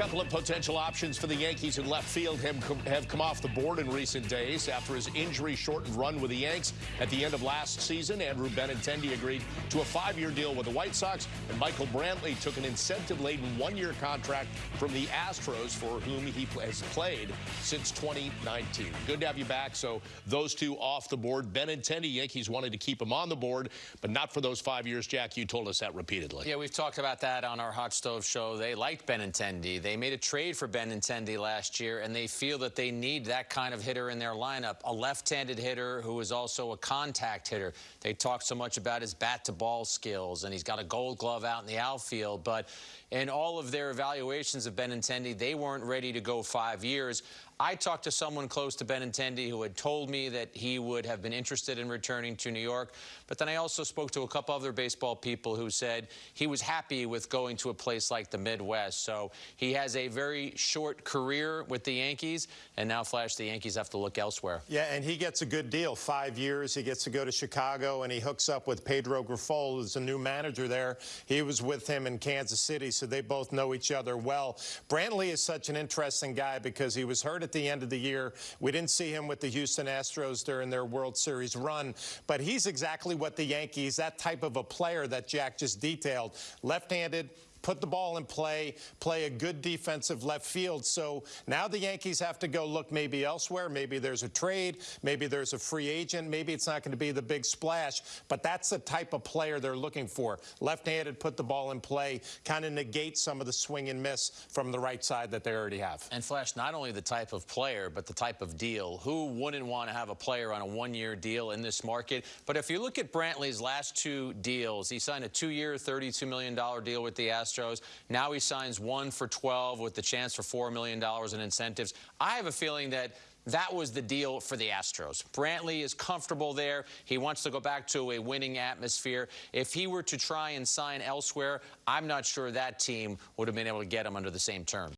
couple of potential options for the Yankees in left field have come off the board in recent days. After his injury-shortened run with the Yanks at the end of last season, Andrew Benintendi agreed to a five-year deal with the White Sox, and Michael Brantley took an incentive-laden one-year contract from the Astros, for whom he has played since 2019. Good to have you back. So those two off the board. Benintendi, Yankees wanted to keep him on the board, but not for those five years. Jack, you told us that repeatedly. Yeah, we've talked about that on our Hot Stove show. They liked Benintendi. They made a trade for Ben Benintendi last year, and they feel that they need that kind of hitter in their lineup, a left-handed hitter who is also a contact hitter. They talk so much about his bat-to-ball skills, and he's got a gold glove out in the outfield, but in all of their evaluations of Ben Benintendi, they weren't ready to go five years. I talked to someone close to Benintendi who had told me that he would have been interested in returning to New York. But then I also spoke to a couple other baseball people who said he was happy with going to a place like the Midwest. So he has a very short career with the Yankees. And now, Flash, the Yankees have to look elsewhere. Yeah, and he gets a good deal. Five years. He gets to go to Chicago, and he hooks up with Pedro Grifol, who's a new manager there. He was with him in Kansas City, so they both know each other well. Brantley is such an interesting guy because he was hurt at the end of the year. We didn't see him with the Houston Astros during their World Series run, but he's exactly what the Yankees, that type of a player that Jack just detailed, left-handed, put the ball in play, play a good defensive left field. So now the Yankees have to go look maybe elsewhere. Maybe there's a trade. Maybe there's a free agent. Maybe it's not going to be the big splash. But that's the type of player they're looking for. Left-handed, put the ball in play, kind of negate some of the swing and miss from the right side that they already have. And Flash, not only the type of player, but the type of deal. Who wouldn't want to have a player on a one-year deal in this market? But if you look at Brantley's last two deals, he signed a two-year, $32 million deal with the Astros. Astros. Now he signs one for 12 with the chance for $4 million in incentives. I have a feeling that that was the deal for the Astros. Brantley is comfortable there. He wants to go back to a winning atmosphere. If he were to try and sign elsewhere, I'm not sure that team would have been able to get him under the same terms.